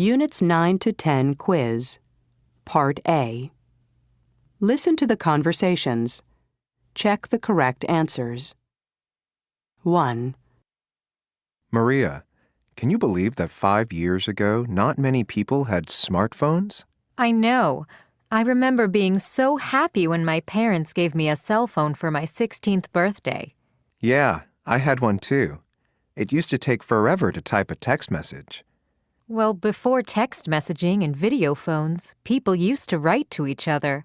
Units 9 to 10 quiz, Part A. Listen to the conversations. Check the correct answers. 1, Maria, can you believe that five years ago, not many people had smartphones? I know. I remember being so happy when my parents gave me a cell phone for my 16th birthday. Yeah, I had one too. It used to take forever to type a text message. Well, before text messaging and video phones, people used to write to each other.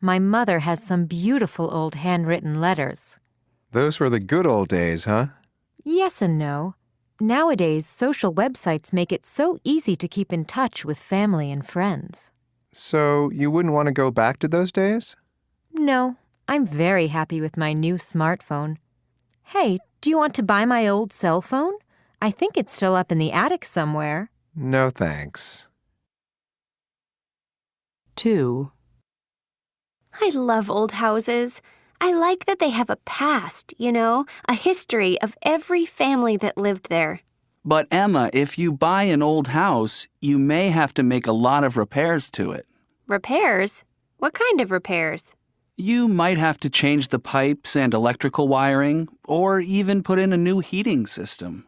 My mother has some beautiful old handwritten letters. Those were the good old days, huh? Yes and no. Nowadays, social websites make it so easy to keep in touch with family and friends. So you wouldn't want to go back to those days? No, I'm very happy with my new smartphone. Hey, do you want to buy my old cell phone? I think it's still up in the attic somewhere. No thanks. 2, I love old houses. I like that they have a past, you know, a history of every family that lived there. But Emma, if you buy an old house, you may have to make a lot of repairs to it. Repairs? What kind of repairs? You might have to change the pipes and electrical wiring, or even put in a new heating system.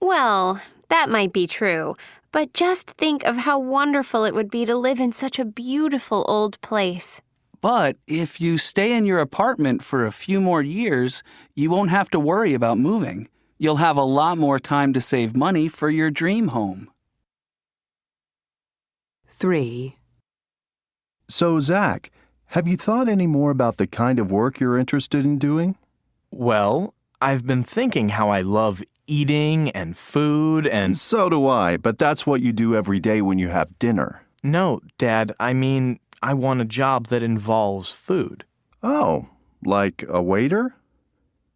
Well, that might be true, but just think of how wonderful it would be to live in such a beautiful old place. But if you stay in your apartment for a few more years, you won't have to worry about moving. You'll have a lot more time to save money for your dream home. 3, So, Zach, have you thought any more about the kind of work you're interested in doing? Well, I've been thinking how I love eating and food and. So do I, but that's what you do every day when you have dinner. No, Dad, I mean, I want a job that involves food. Oh, like a waiter?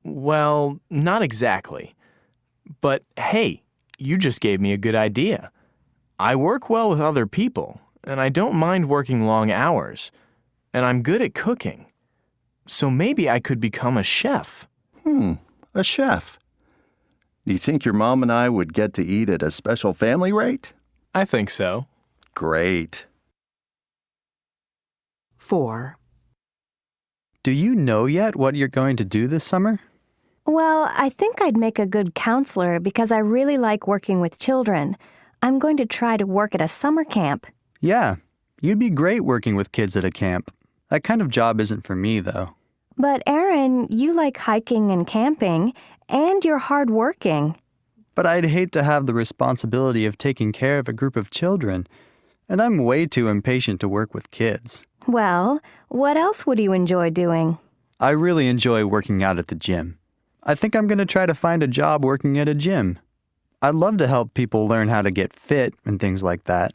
Well, not exactly. But hey, you just gave me a good idea. I work well with other people, and I don't mind working long hours, and I'm good at cooking. So maybe I could become a chef. Hmm, a chef. Do you think your mom and I would get to eat at a special family rate? I think so. Great. 4, Do you know yet what you're going to do this summer? Well, I think I'd make a good counselor because I really like working with children. I'm going to try to work at a summer camp. Yeah, you'd be great working with kids at a camp. That kind of job isn't for me, though. But Aaron, you like hiking and camping, and you're hardworking. But I'd hate to have the responsibility of taking care of a group of children, and I'm way too impatient to work with kids. Well, what else would you enjoy doing? I really enjoy working out at the gym. I think I'm going to try to find a job working at a gym. I'd love to help people learn how to get fit and things like that.